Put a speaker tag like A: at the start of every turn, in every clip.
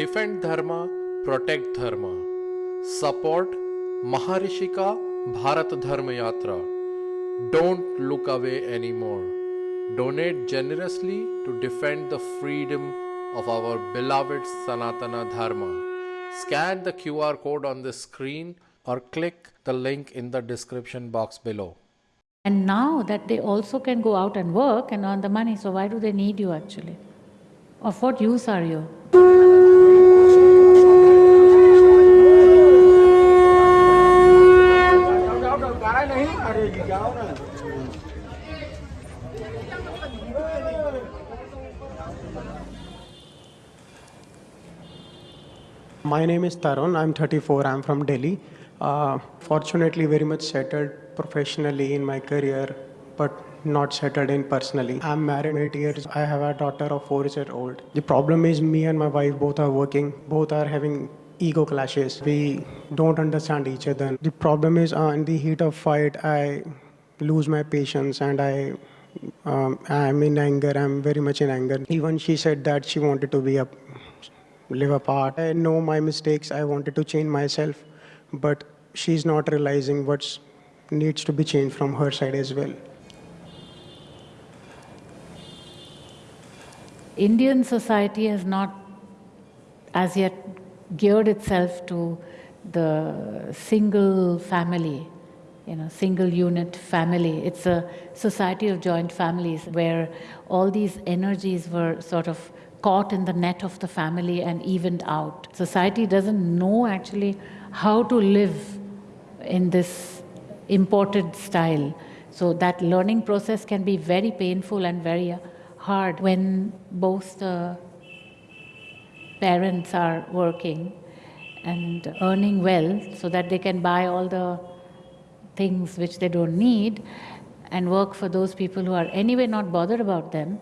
A: Defend Dharma, Protect Dharma. Support Maharishika Bharat Dharma Yatra. Don't look away anymore. Donate generously to defend the freedom of our beloved Sanatana Dharma. Scan the QR code on the screen or click the link in the description box below.
B: And now that they also can go out and work and earn the money, so why do they need you actually? Of what use are you?
C: My name is Tarun. I'm 34. I'm from Delhi. Uh, fortunately, very much settled professionally in my career, but not settled in personally. I'm married eight years. I have a daughter of four years old. The problem is me and my wife both are working. Both are having ego clashes. We don't understand each other. The problem is uh, in the heat of fight, I lose my patience and I um, I'm in anger. I'm very much in anger. Even she said that she wanted to be a live apart. I know my mistakes. I wanted to change myself, but she's not realizing what needs to be changed from her side as well.
B: Indian society has not as yet geared itself to the single family, you know, single unit family. It's a society of joint families where all these energies were sort of caught in the net of the family and evened out. Society doesn't know actually how to live in this imported style. So that learning process can be very painful and very hard when both the parents are working and earning well so that they can buy all the things which they don't need and work for those people who are anyway not bothered about them,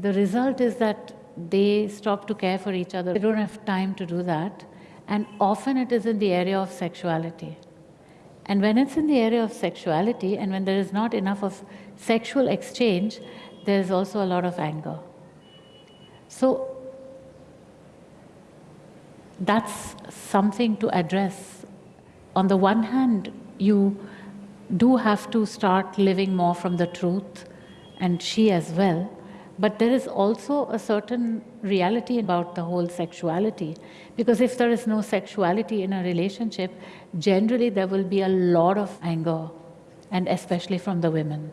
B: the result is that they stop to care for each other. They don't have time to do that. And often it is in the area of sexuality. And when it's in the area of sexuality and when there is not enough of sexual exchange, there is also a lot of anger. So that's something to address. On the one hand, you do have to start living more from the truth, and she as well. But there is also a certain reality about the whole sexuality. Because if there is no sexuality in a relationship, generally there will be a lot of anger, and especially from the women.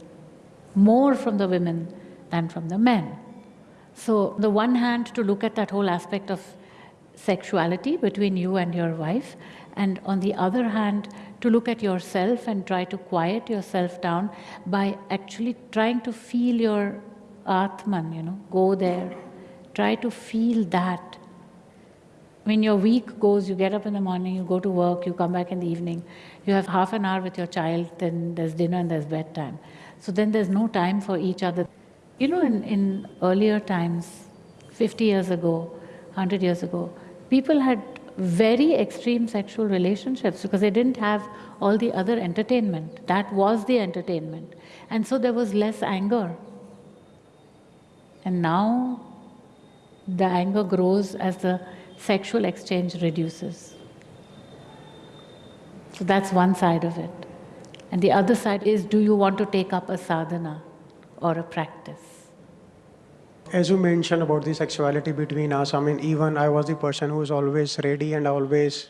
B: More from the women than from the men. So, the one hand, to look at that whole aspect of sexuality between you and your wife, and on the other hand, to look at yourself and try to quiet yourself down by actually trying to feel your Atman, you know, go there. Try to feel that. When your week goes, you get up in the morning, you go to work, you come back in the evening, you have half an hour with your child, then there's dinner and there's bedtime. So then there's no time for each other. You know, in, in earlier times, 50 years ago, 100 years ago, people had very extreme sexual relationships because they didn't have all the other entertainment. That was the entertainment. And so there was less anger. And now the anger grows as the sexual exchange reduces. So that's one side of it. And the other side is do you want to take up a sadhana or a practice?
C: As you mentioned about the sexuality between us, I mean, even I was the person who was always ready and always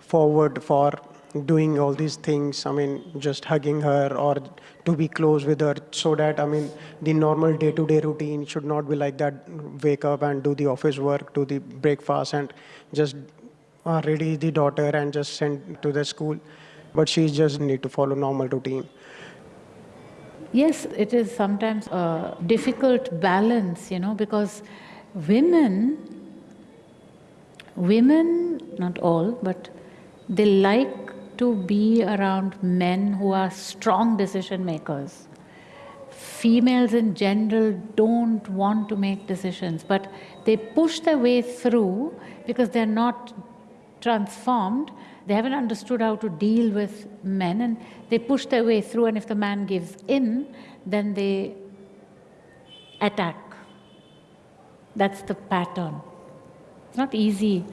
C: forward for doing all these things. I mean, just hugging her or to be close with her so that, I mean, the normal day to day routine should not be like that. Wake up and do the office work, do the breakfast, and just uh, ready the daughter and just send to the school. But she just need to follow normal routine.
B: Yes, it is sometimes a difficult balance, you know, because women, women, not all, but they like to be around men who are strong decision makers. Females in general don't want to make decisions, but they push their way through because they're not transformed they haven't understood how to deal with men and they push their way through and if the man gives in, then they attack. That's the pattern. It's not easy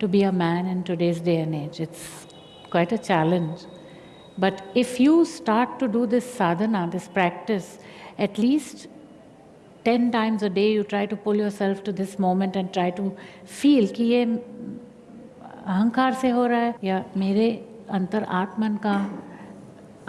B: to be a man in today's day and age. It's quite a challenge. But if you start to do this sadhana, this practice, at least 10 times a day you try to pull yourself to this moment and try to feel कि ये अहंकार से हो रहा है या मेरे अंतर आत्मन का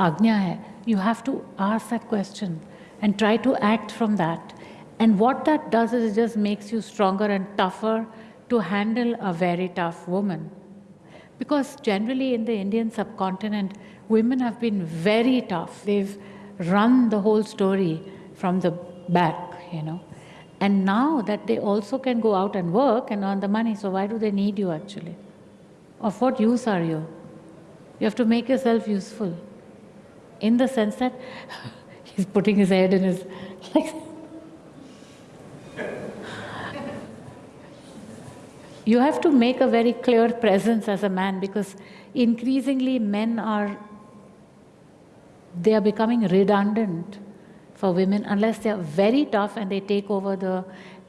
B: आज्ञा है you have to ask that question and try to act from that. And what that does is it just makes you stronger and tougher to handle a very tough woman. Because generally in the Indian subcontinent, women have been very tough. They've run the whole story from the back, you know. And now that they also can go out and work and earn the money, so why do they need you actually? Of what use are you? You have to make yourself useful. In the sense that he's putting his head in his like you have to make a very clear presence as a man because increasingly men are they are becoming redundant for women unless they are very tough and they take over the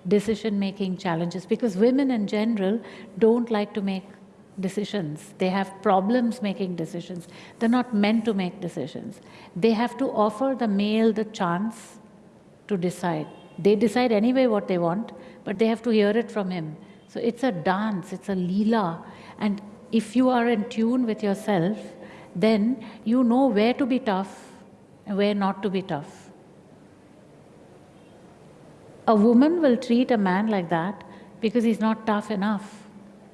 B: decision making challenges. Because women in general don't like to make decisions. They have problems making decisions. They're not meant to make decisions. They have to offer the male the chance to decide. They decide anyway what they want but they have to hear it from him so it's a dance, it's a lila. And if you are in tune with yourself, then you know where to be tough and where not to be tough. A woman will treat a man like that because he's not tough enough.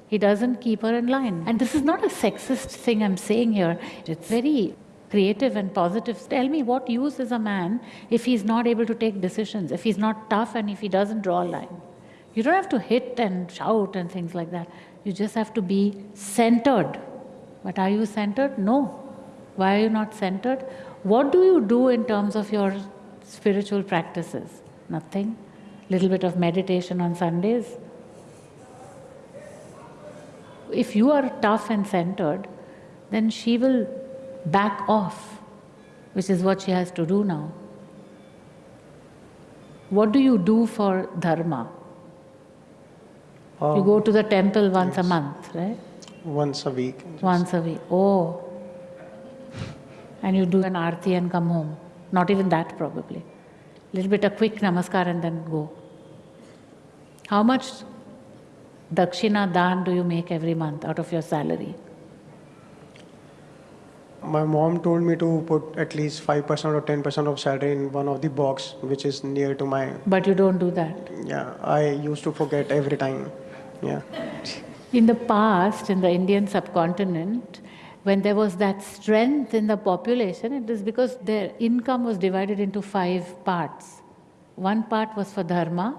B: He doesn't keep her in line. And this is not a sexist thing I'm saying here. It's very creative and positive. Tell me what use is a man if he's not able to take decisions, if he's not tough and if he doesn't draw a line. You don't have to hit and shout and things like that. You just have to be centered. But are you centered? No. Why are you not centered? What do you do in terms of your spiritual practices? Nothing. Little bit of meditation on Sundays. If you are tough and centered, then she will back off, which is what she has to do now. What do you do for dharma? You go to the temple once yes. a month, right?
C: Once a week.
B: Once a week. Oh. And you do an arti and come home. Not even that, probably. A Little bit a quick namaskar and then go. How much dakshina dan do you make every month out of your salary?
C: My mom told me to put at least 5% or 10% of salary in one of the box which is near to my
B: But you don't do that.
C: Yeah, I used to forget every time. Yeah.
B: In the past, in the Indian subcontinent, when there was that strength in the population, it is because their income was divided into five parts. One part was for dharma,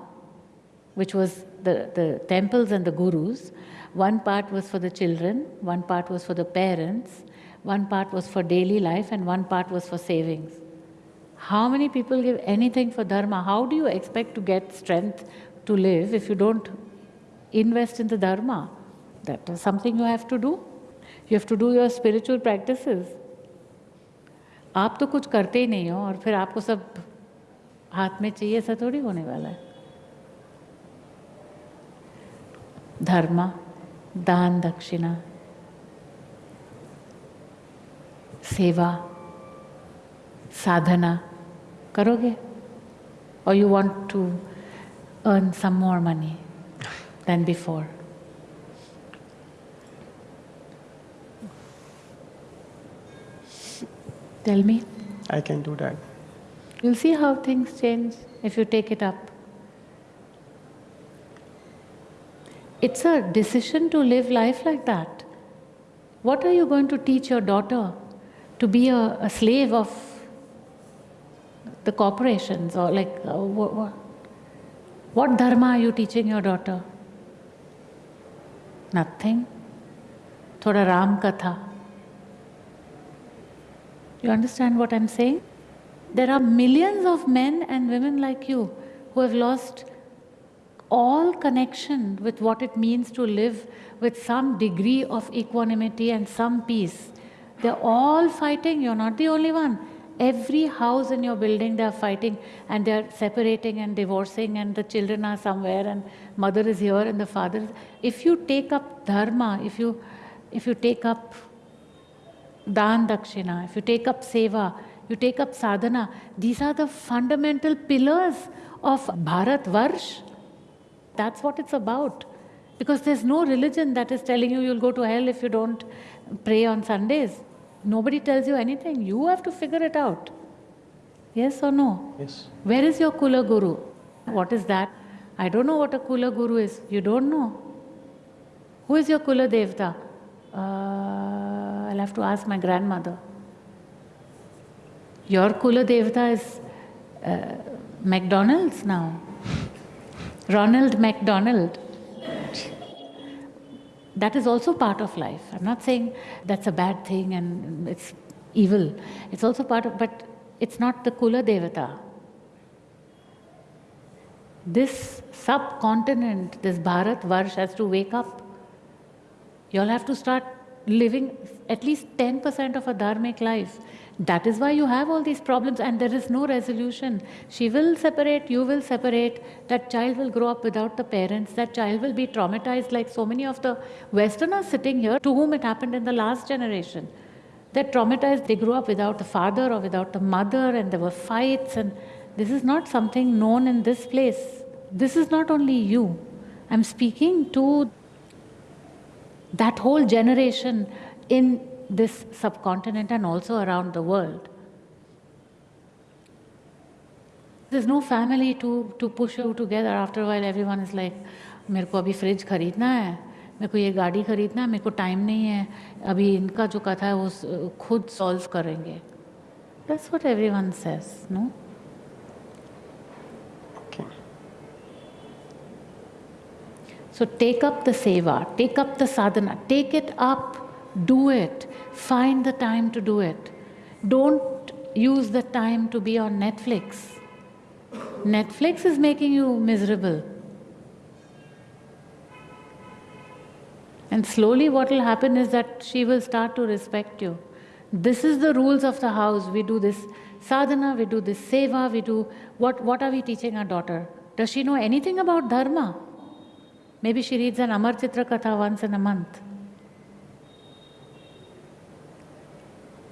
B: which was the, the temples and the gurus. One part was for the children, one part was for the parents, one part was for daily life, and one part was for savings. How many people give anything for dharma? How do you expect to get strength to live if you don't invest in the dharma. That is something you have to do. You have to do your spiritual practices. आप तो कुछ करते ही नहीं हो और फिर आपको सब हाथ में चाहिए ऐसा थोड़ी होने वाला है धर्म दान दक्षिणा सेवा साधना करोगे और you want to earn some more money than before. Tell me.
C: I can do that.
B: You'll see how things change if you take it up. It's a decision to live life like that. What are you going to teach your daughter? To be a, a slave of the corporations or like, uh, what, what, what dharma are you teaching your daughter? Nothing. Thoda Ram Katha. You understand what I'm saying? There are millions of men and women like you who have lost all connection with what it means to live with some degree of equanimity and some peace. They're all fighting, you're not the only one. Every house in your building, they are fighting and they are separating and divorcing, and the children are somewhere, and mother is here and the father. Is, if you take up dharma, if you, if you take up dan dakshina, if you take up seva, you take up sadhana, these are the fundamental pillars of Bharat Varsh. That's what it's about. Because there's no religion that is telling you you'll go to hell if you don't pray on Sundays. Nobody tells you anything. You have to figure it out. Yes or no?
C: Yes.
B: Where is your Kula Guru? What is that? I don't know what a Kula Guru is. You don't know. Who is your Kula Devta? Uh, I'll have to ask my grandmother. Your Kula Devta is uh, McDonald's now. Ronald McDonald. That is also part of life. I'm not saying that's a bad thing and it's evil. It's also part of, but it's not the Kula Devata. This subcontinent, this Bharat Varsh has to wake up. You all have to start living at least 10% of a dharmic life. That is why you have all these problems and there is no resolution. She will separate, you will separate, that child will grow up without the parents, that child will be traumatized like so many of the Westerners sitting here to whom it happened in the last generation. They're traumatized, they grew up without the father or without the mother and there were fights and this is not something known in this place. This is not only you. I'm speaking to that whole generation in this subcontinent and also around the world. There's no family to, to push you together. After a while, everyone is like, मेरे को अभी fridge खरीदना है मेरे को ये गाड़ी खरीदना है मेरे को टाइम नहीं है अभी इनका जो कथा है वो खुद सॉल्व करेंगे That's what everyone says, no?
C: Okay.
B: So take up the seva, take up the sadhana, take it up. Do it. Find the time to do it. Don't use the time to be on Netflix. Netflix is making you miserable. And slowly, what will happen is that she will start to respect you. This is the rules of the house. We do this sadhana, we do this seva, we do what, what are we teaching our daughter? Does she know anything about dharma? Maybe she reads an Amar Chitra Katha once in a month.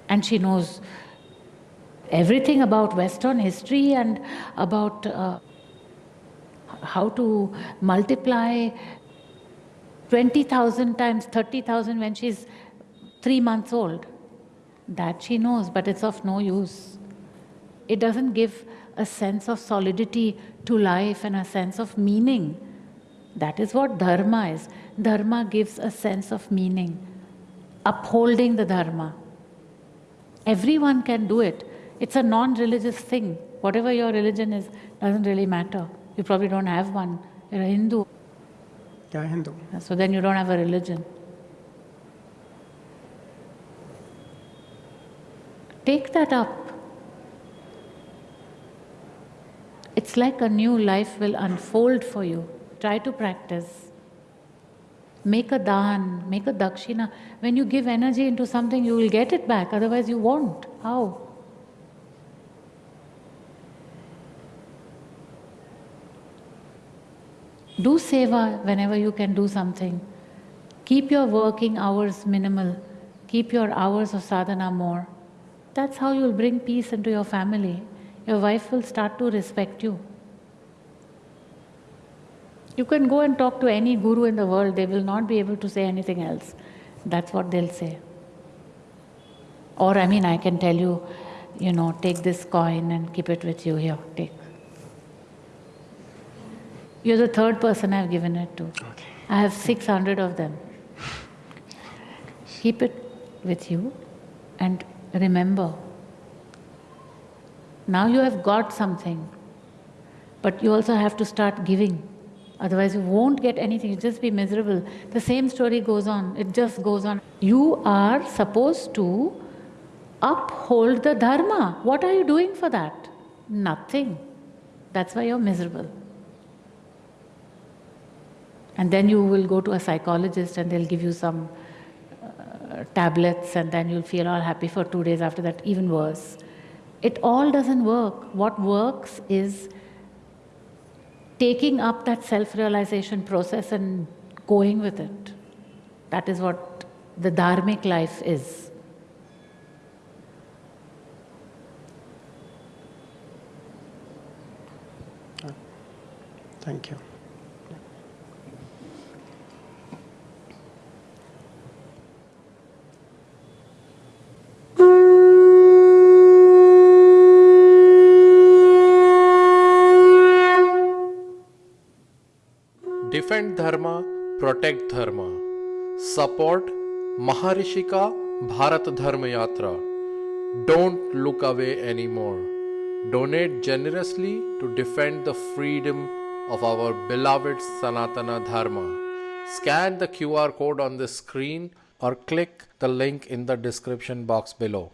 B: And she knows everything about Western history and about uh, how to multiply 20,000 times 30,000 when she's three months old. That she knows, but it's of no use. It doesn't give a sense of solidity to life and a sense of meaning. That is what dharma is. Dharma gives a sense of meaning, upholding the dharma. Everyone can do it. It's a non-religious thing. Whatever your religion is, doesn't really matter. You probably don't have one. You're a Hindu.
C: Yeah, Hindu.
B: So then you don't have a religion. Take that up. It's like a new life will unfold for you. Try to practice. Make a dan, make a dakshina. When you give energy into something, you will get it back, otherwise, you won't. How? Do seva whenever you can do something. Keep your working hours minimal. Keep your hours of sadhana more. That's how you'll bring peace into your family. Your wife will start to respect you. You can go and talk to any guru in the world, they will not be able to say anything else. That's what they'll say. Or, I mean, I can tell you, you know, take this coin and keep it with you here, take. You're the third person I've given it to.
C: Okay.
B: I have 600 of them. Keep it with you and remember. Now you have got something, but you also have to start giving. Otherwise, you won't get anything, you'll just be miserable. The same story goes on, it just goes on. You are supposed to uphold the dharma. What are you doing for that? Nothing. That's why you're miserable. And then you will go to a psychologist and they'll give you some uh, tablets, and then you'll feel all happy for two days after that, even worse. It all doesn't work. What works is taking up that self realization process and going with it. That is what the dharmic life is.
C: Thank you.
A: Defend Dharma, protect Dharma. Support Maharishika Bharat Dharma Yatra. Don't look away anymore. Donate generously to defend the freedom of our beloved Sanatana Dharma. Scan the QR code on the screen or click the link in the description box below.